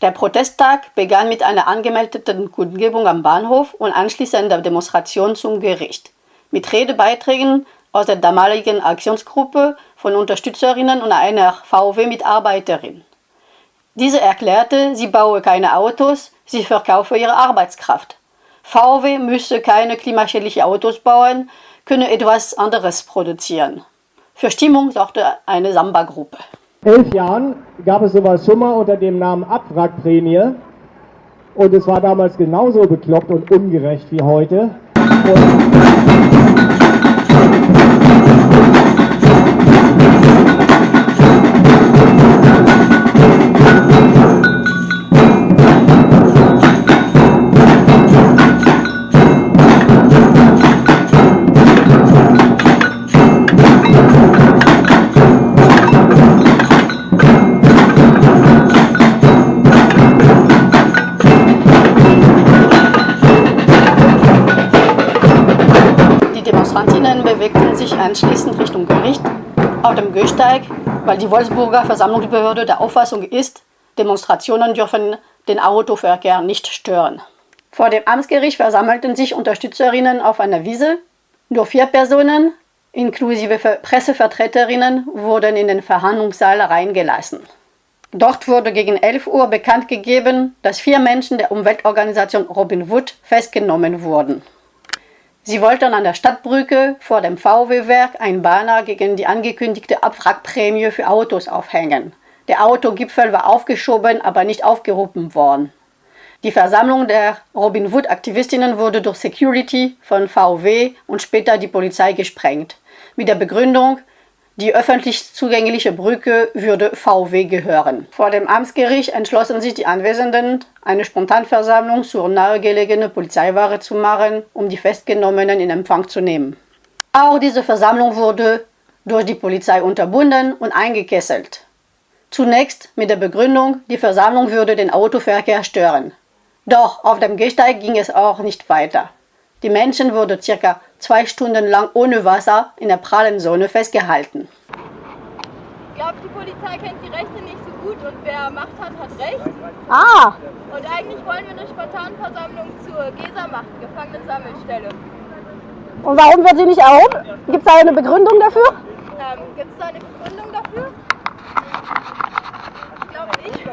Der Protesttag begann mit einer angemeldeten Kundgebung am Bahnhof und anschließend der Demonstration zum Gericht, mit Redebeiträgen aus der damaligen Aktionsgruppe von Unterstützerinnen und einer VW-Mitarbeiterin. Diese erklärte, sie baue keine Autos, sie verkaufe ihre Arbeitskraft. VW müsse keine klimaschädlichen Autos bauen, könne etwas anderes produzieren. Für Stimmung sorgte eine Samba-Gruppe elf Jahren gab es sowas schon mal unter dem Namen Abwrackprämie. Und es war damals genauso bekloppt und ungerecht wie heute. Und bewegten sich anschließend Richtung Gericht auf dem Gehsteig, weil die Wolfsburger Versammlungsbehörde der Auffassung ist, Demonstrationen dürfen den Autoverkehr nicht stören. Vor dem Amtsgericht versammelten sich Unterstützerinnen auf einer Wiese. Nur vier Personen, inklusive Pressevertreterinnen, wurden in den Verhandlungssaal reingelassen. Dort wurde gegen 11 Uhr bekannt gegeben, dass vier Menschen der Umweltorganisation Robin Wood festgenommen wurden. Sie wollten an der Stadtbrücke vor dem VW-Werk ein Banner gegen die angekündigte Abwrackprämie für Autos aufhängen. Der Autogipfel war aufgeschoben, aber nicht aufgerufen worden. Die Versammlung der Robin Wood-Aktivistinnen wurde durch Security von VW und später die Polizei gesprengt. Mit der Begründung, die öffentlich zugängliche Brücke würde VW gehören. Vor dem Amtsgericht entschlossen sich die Anwesenden, eine Spontanversammlung zur nahegelegenen Polizeiwahre zu machen, um die Festgenommenen in Empfang zu nehmen. Auch diese Versammlung wurde durch die Polizei unterbunden und eingekesselt. Zunächst mit der Begründung, die Versammlung würde den Autoverkehr stören. Doch auf dem Gehsteig ging es auch nicht weiter. Die Menschen wurden circa zwei Stunden lang ohne Wasser in der prallen Sonne festgehalten. Ich glaube, die Polizei kennt die Rechte nicht so gut und wer Macht hat, hat Recht. Ah! Und eigentlich wollen wir eine Spontanversammlung zur GESA machen, Gefangenensammelstelle. Und warum wird sie nicht erhoben? Gibt es da eine Begründung dafür? Ähm, Gibt es da eine Begründung dafür? Ich glaube nicht.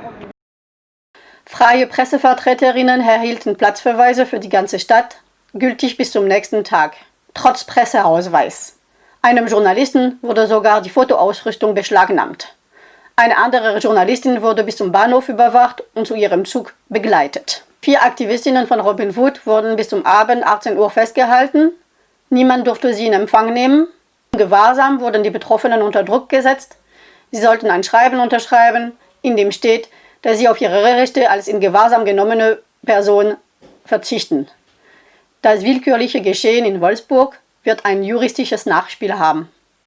Freie Pressevertreterinnen erhielten Platzverweise für die ganze Stadt, gültig bis zum nächsten Tag, trotz Presseausweis. Einem Journalisten wurde sogar die Fotoausrüstung beschlagnahmt. Eine andere Journalistin wurde bis zum Bahnhof überwacht und zu ihrem Zug begleitet. Vier Aktivistinnen von Robin Wood wurden bis zum Abend 18 Uhr festgehalten. Niemand durfte sie in Empfang nehmen. Gewahrsam wurden die Betroffenen unter Druck gesetzt. Sie sollten ein Schreiben unterschreiben, in dem steht, dass sie auf ihre Rechte als in Gewahrsam genommene Person verzichten. Das willkürliche Geschehen in Wolfsburg wird ein juristisches Nachspiel haben.